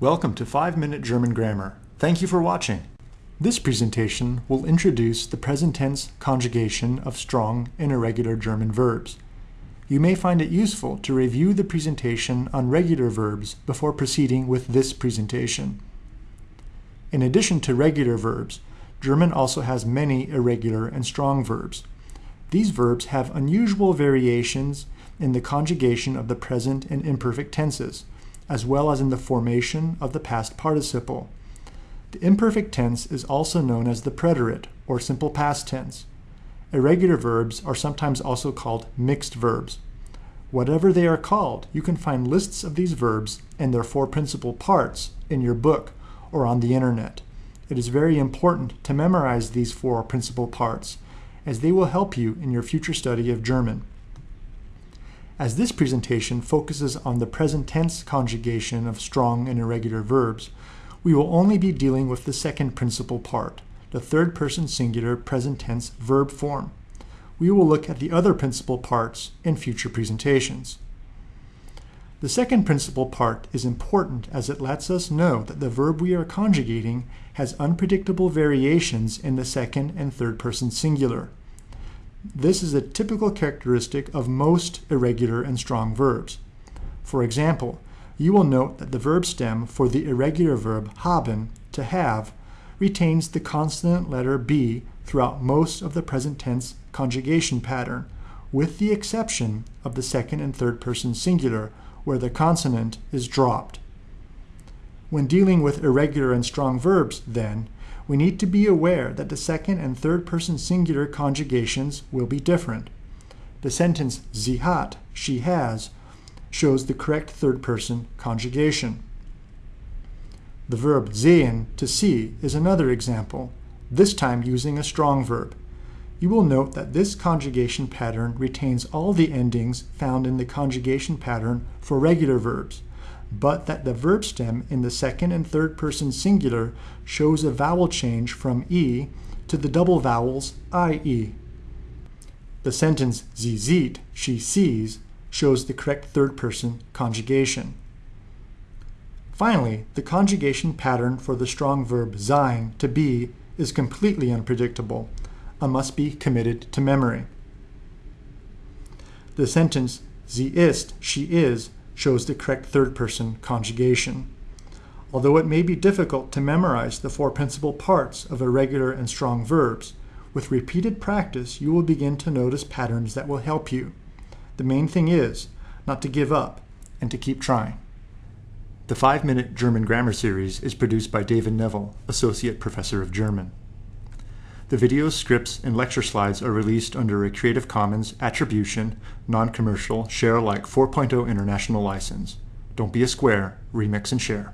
Welcome to 5 Minute German Grammar. Thank you for watching. This presentation will introduce the present tense conjugation of strong and irregular German verbs. You may find it useful to review the presentation on regular verbs before proceeding with this presentation. In addition to regular verbs, German also has many irregular and strong verbs. These verbs have unusual variations in the conjugation of the present and imperfect tenses, as well as in the formation of the past participle. The imperfect tense is also known as the preterite, or simple past tense. Irregular verbs are sometimes also called mixed verbs. Whatever they are called, you can find lists of these verbs and their four principal parts in your book or on the internet. It is very important to memorize these four principal parts, as they will help you in your future study of German. As this presentation focuses on the present tense conjugation of strong and irregular verbs, we will only be dealing with the second principal part, the third person singular present tense verb form. We will look at the other principal parts in future presentations. The second principal part is important as it lets us know that the verb we are conjugating has unpredictable variations in the second and third person singular. This is a typical characteristic of most irregular and strong verbs. For example, you will note that the verb stem for the irregular verb haben, to have, retains the consonant letter B throughout most of the present tense conjugation pattern, with the exception of the second and third person singular, where the consonant is dropped. When dealing with irregular and strong verbs, then, we need to be aware that the second and third person singular conjugations will be different. The sentence sie hat, she has, shows the correct third person conjugation. The verb sehen, to see, is another example, this time using a strong verb. You will note that this conjugation pattern retains all the endings found in the conjugation pattern for regular verbs but that the verb stem in the second and third person singular shows a vowel change from E to the double vowels IE. The sentence sie sieht, she sees, shows the correct third person conjugation. Finally, the conjugation pattern for the strong verb sein, to be, is completely unpredictable and must be committed to memory. The sentence sie ist, she is, shows the correct third person conjugation. Although it may be difficult to memorize the four principal parts of irregular and strong verbs, with repeated practice you will begin to notice patterns that will help you. The main thing is not to give up and to keep trying. The 5-Minute German Grammar Series is produced by David Neville, Associate Professor of German. The videos, scripts, and lecture slides are released under a Creative Commons Attribution, Non-Commercial, Share Alike 4.0 International License. Don't be a square, remix and share.